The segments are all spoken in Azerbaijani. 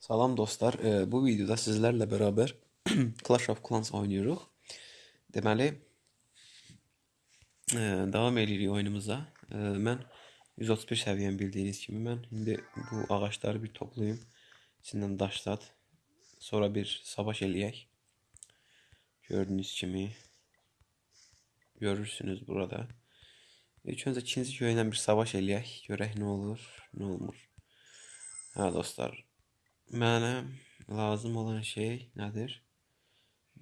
Salam dostlar, Ee, bu videoda sizlərlə beraber Clash of Clans oynuyoruz. Deməli, e, davam edirik oyunumuza. E, Mən 131 səviyyəm bildiyiniz kimi mən indi bu ağaçları bir toplayım. İçindən daşlat. Sonra bir savaş eləyək. Gördüyünüz kimi görürsünüz burada. İlk öncə ikinci köylə bir savaş eləyək. Görək nə olur, nə olmur. Hə dostlar, Mənə lazım olan şey nədir?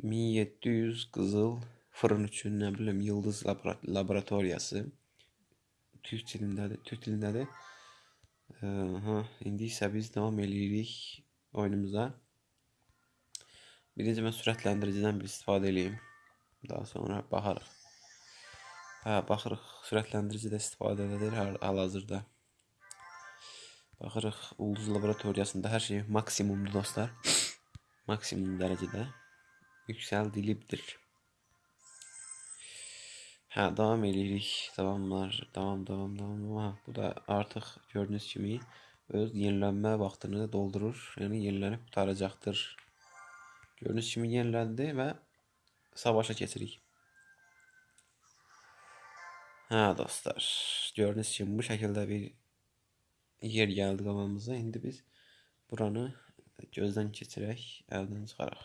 1700 qızıl fırın üçün, nə bilim, yıldız labora laboratoriyası. Türk dilindədir, Türk dilindədir. Ə, Ha, indi isə biz davam eləyirik oyunumuza. Birinci mən sürətləndiricidən bir istifadə eləyim. Daha sonra baxarıq. Hə, baxırıq. Sürətləndirici də istifadə edilir hal-hazırda. Baxırıq ulduz laboratoriyasında hər şey maksimumdur dostlar. Maksimum dərəcədə yüksəldilibdir. Hə, davam eləyirik. Davamlar, davam, davam, davam. Ha, bu da artıq gördüyünüz kimi öz yenilənmə vaxtını doldurur. Yəni yenilənib qutaracaqdır. Gördüyünüz kimi yeniləndi və savaşa keçirik. Hə dostlar, gördüyünüz kimi bu şəkildə bir yer gəldi qabağımıza. İndi biz buranı gözdən keçirək, əldən çıxaraq.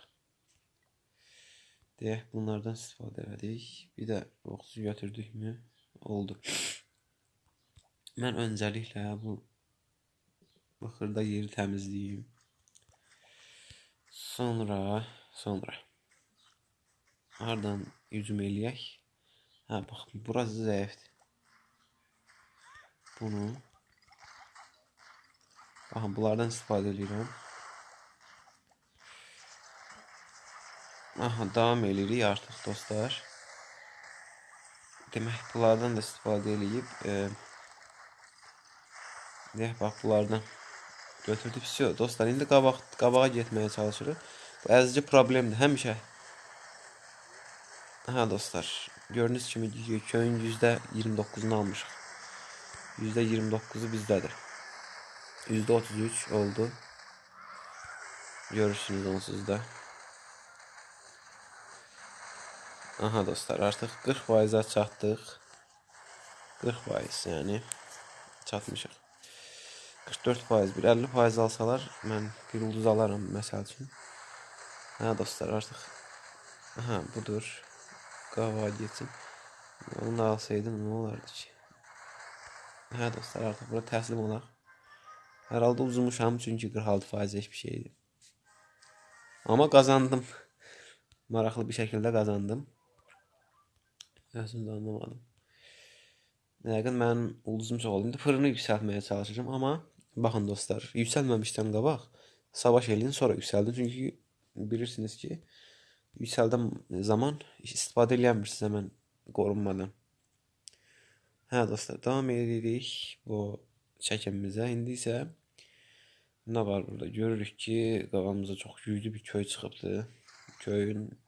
Deyək, bunlardan istifadə elədik. Bir də oxucu götürdükmü? Oldu. Mən öncəliklə bu bu xırda yeri təmizləyim. Sonra, sonra hardan hücum eləyək? Hə, bax, burası zəifdir. Bunu Aha, bunlardan istifadə edirəm. Aha, davam eləyirik artıq dostlar. Demək, bunlardan da istifadə eləyib. E, deyək, bax, bunlardan götürdük. Vəsiyo, dostlar, indi qabaq, qabağa getməyə çalışırıq. Bu əzici problemdir, həmişə. Aha, dostlar, gördüyünüz kimi köyün %29-unu almışıq. %29-u bizdədir. %33 oldu. Görürsünüz onsuz da. Aha dostlar artık 40 faize çattık. 40 faiz yani çatmışıq. 44 faiz bir 50 faiz alsalar mən bir ulduz alaram məsəl üçün. Hə dostlar artıq Aha budur. Qava getsin. Onu da alsaydım nə olardı ki? Hə dostlar artıq bura təslim olaq. Herhalde uzunmuşam çünkü 46% hiçbir şeydi. Ama kazandım. Maraqlı bir şekilde kazandım. Aslında anlamadım. Yəqin mənim ulduzum çox oldu. İndi fırını yüksəltməyə çalışacağım, amma baxın dostlar, yüksəlməmişdən qabaq savaş eləyin, sonra yüksəldin. Çünki bilirsiniz ki, yüksəldən zaman istifadə eləmirsiniz həmən qorunmadan. Hə dostlar, davam edirik bu çəkimimizə. İndi isə Ne var burada? Görürük ki qabağımıza çok güclü bir köy çıxıbdı. Köyün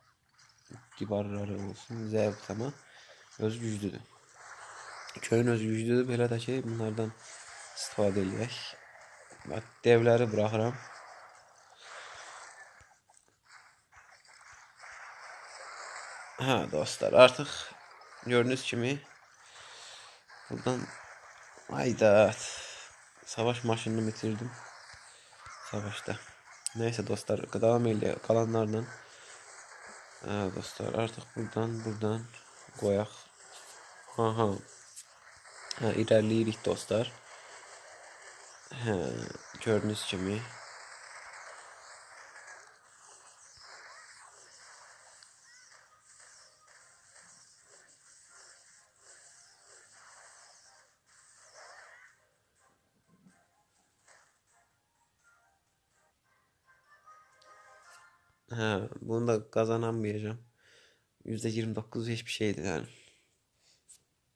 divarları olsun, zəif ama öz güclüdür. Köyün öz güclüdür. Belə də ki, bunlardan istifadə eləyək. Bax, devləri buraxıram. Ha dostlar, artıq gördüyünüz kimi buradan ayda savaş maşınını bitirdim savaşta. Neyse dostlar devam ile kalanlardan Evet dostlar artık buradan buradan koyak. Aha. Ha, ilerleyirik dostlar. He, gördüğünüz gibi He, bunu da kazanamayacağım. %29 hiçbir şeydi yani.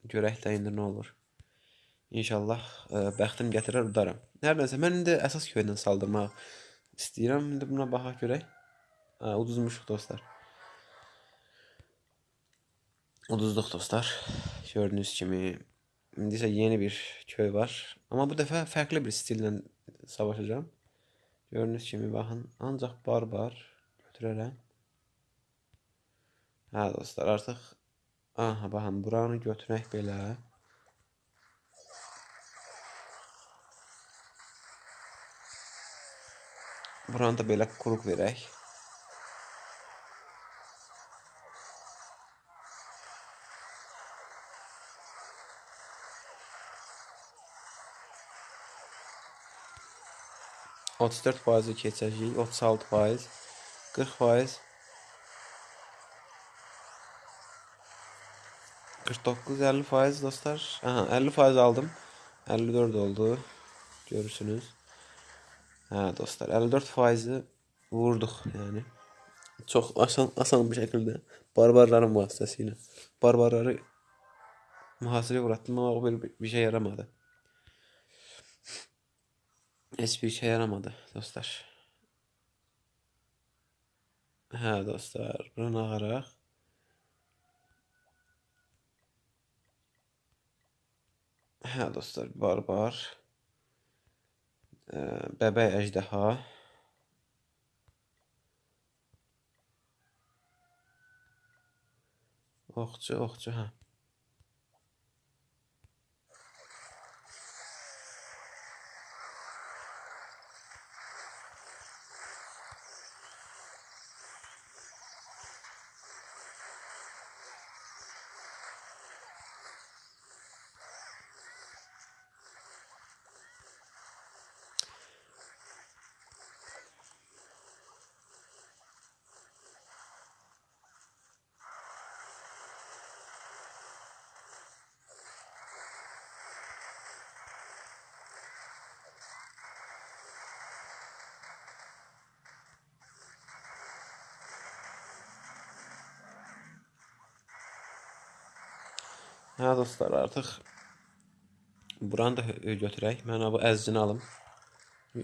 Görək də indi nə olur. İnşallah ə, e, bəxtim gətirər udaram. Hər nəsə mən indi əsas köydən saldırmaq istəyirəm. İndi buna baxaq görək. Hə, uduzmuşuq dostlar. Uduzduq dostlar. Gördüyünüz kimi indi isə yeni bir köy var. Amma bu dəfə fərqli bir stillə savaşacağam. Gördüğünüz kimi baxın. Ancaq barbar götürərəm. Hə dostlar, artıq aha baxın, buranı götürək belə. Buranı da belə quruq verək. Otuz dörd faizi keçəcəyik, otuz altı faiz, qırx faiz, 49 50 faiz dostlar. Aha 50 faiz aldım. 54 oldu. Görürsünüz. Ha dostlar 54 faizi vurduk yani. Çok asan, asan bir şekilde barbarların vasıtasıyla. Barbarları muhasıraya uğrattım ama o bir, bir şey yaramadı. Hiçbir şey yaramadı dostlar. Ha dostlar, bunu ağarak Hə dostlar, barbar. Bəbəy əjdaha. Oxçu, oxçu, hə. Hə dostlar, artıq buranı da götürək. Mən bu əzcini alım.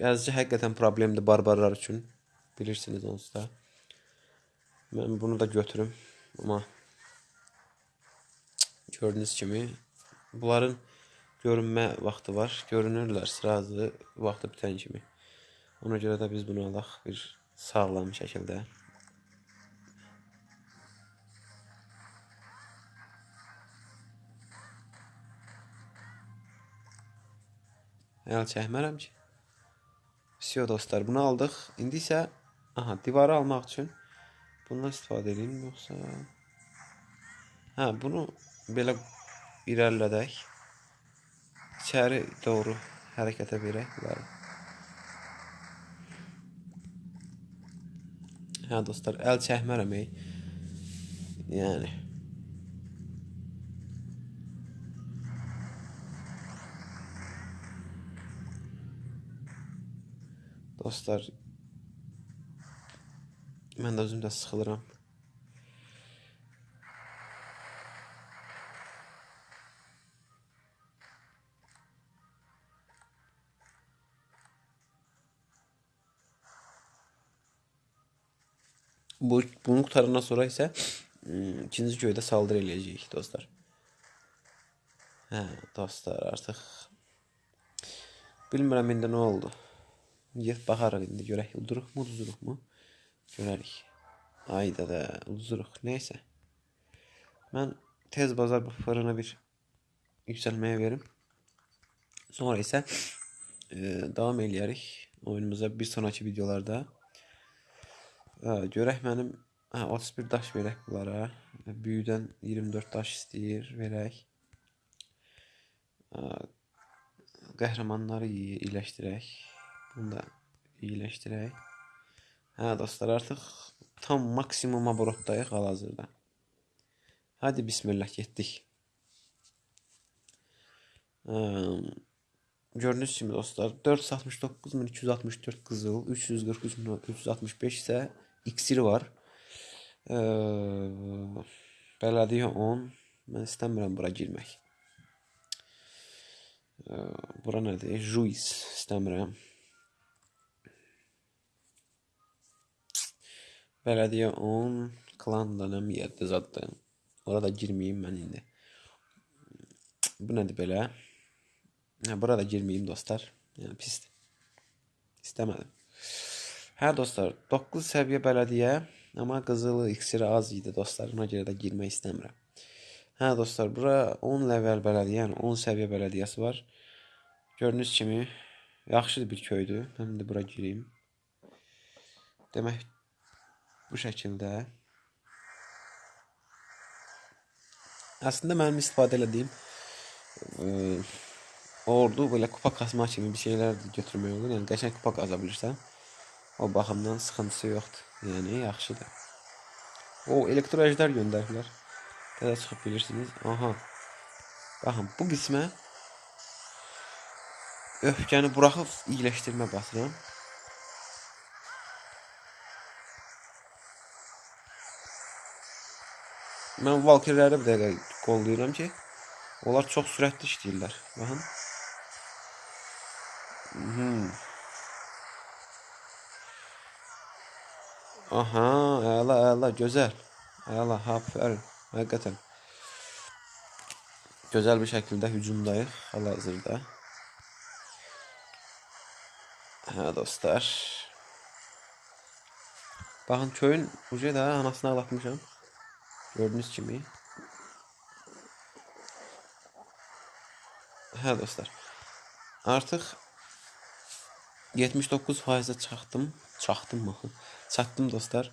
Əzci həqiqətən problemdir barbarlar üçün. Bilirsiniz onsuz da. Mən bunu da götürüm. Amma gördüyünüz kimi bunların görünmə vaxtı var. Görünürlər sırazı vaxtı bitən kimi. Ona görə də biz bunu alaq bir sağlam şəkildə. Əl çəkmərəm ki. Vəsiyo dostlar, bunu aldıq. İndi isə aha, divarı almaq üçün bundan istifadə edeyim yoxsa Hə, bunu belə irəlilədək. İçəri doğru hərəkətə verək bunları. Hə dostlar, əl çəkmərəm ey. Yəni Dostlar mən də özüm də sıxılıram. Bu bunu qutarandan sonra isə ikinci göydə saldırı eləyəcəyik dostlar. Hə, dostlar, artıq bilmirəm indi nə oldu. Get baxarıq indi görək uduruqmu, uduruqmu? Görərik. Ayda da uduruq. Neysə. Mən tez bazar bu fırını bir yüksəlməyə verim. Sonra isə e, davam eləyərik oyunumuza bir sonraki videolarda. E, görək mənim hə, 31 daş verək bunlara. Büyüdən 24 daş istəyir, verək. E, qəhrəmanları iyiləşdirək. Bunu da iyiləşdirək. Hə dostlar, artıq tam maksimum aborotdayıq hal-hazırda. Hadi bismillah getdik. Gördüyünüz kimi dostlar 469.264 qızıl, 343.365 isə iksir var. Ee, bələdiyyə 10. Mən istəmirəm bura girmək. Ee, bura nədir? Juiz istəmirəm. Belediye 10 klan dönem yerde zaten. Orada girmeyeyim ben indi. Bu nedir böyle? Ha, burada girmeyeyim dostlar. Yani pis. İstemedim. Hə dostlar, 9 səviyyə bələdiyyə, amma qızılı iksiri az idi dostlar, ona görə də girmək istəmirəm. Hə dostlar, bura 10 level bələdiyyə, yəni 10 səviyyə bələdiyyəsi var. Gördüyünüz kimi yaxşı bir köydür. Mən indi bura gireyim. Demək bu şəkildə. Aslında mənim istifadə etdiyim e, ordu belə kupa kasma kimi bir şeylər götürmək olur. Yəni qəşəng kupa qaza bilirsən. O baxımdan sıxıntısı yoxdur. Yəni yaxşıdır. O elektro əjdər göndəriblər. Təzə çıxıb bilirsiniz. Aha. Baxın bu qismə öfkəni buraxıb iyiləşdirmə basıram. Mən Valkyrləri bir dəqiqə qollayıram ki, onlar çox sürətli işləyirlər. Baxın. Hmm. Aha, əla, əla, gözəl. Əla, aferin. Həqiqətən. Gözəl bir şəkildə hücumdayıq hal-hazırda. Hə dostlar. Baxın köyün ucu da anasını ağlatmışam. Gördüğünüz kimi. Hə dostlar. Artıq 79%-ə çatdım. Çatdım mı? Çatdım dostlar.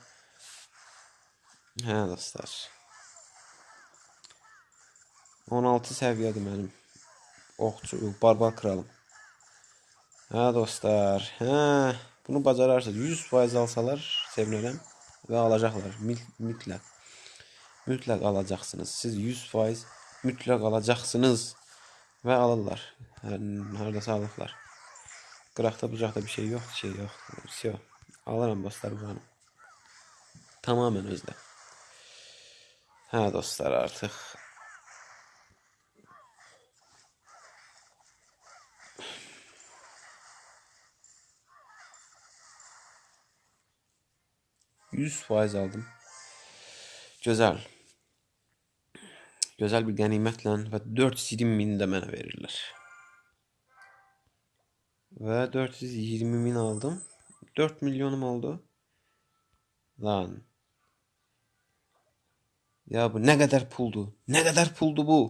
Hə dostlar. 16 səviyyədir mənim. Oxçu, barbar kralım. Hə dostlar. Hə, bunu bacararsınız. 100% alsalar sevinərəm və alacaqlar mütləq mütləq alacaqsınız. Siz 100% mütləq alacaqsınız və alırlar. Hər, hardasa alıblar. Qıraqda bucaqda bir şey yox, şey yox. Все. Alıram dostlar buranı. Tamamen özdə. Hə dostlar artıq Yüz faiz aldım. Güzel. Güzel bir ganimetlə və 420 min də mənə verirlər. Və 420 min aldım. 4 milyonum oldu. Lan. Ya bu nə qədər puldur? Nə qədər puldur bu?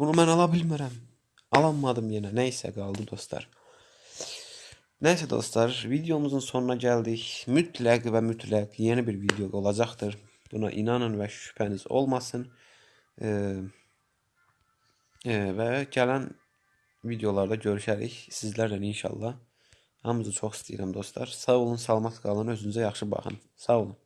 Bunu mən ala bilmirəm. Alanmadım yenə. Nəysə qaldı dostlar. Nəysə dostlar, videomuzun sonuna gəldik. Mütləq və mütləq yeni bir video olacaqdır. Buna inanın və şübhəniz olmasın. E, e, və gələn videolarda görüşərik sizlərlə inşallah. Hamınızı çox istəyirəm dostlar. Sağ olun, salamat qalın, özünüzə yaxşı baxın. Sağ olun.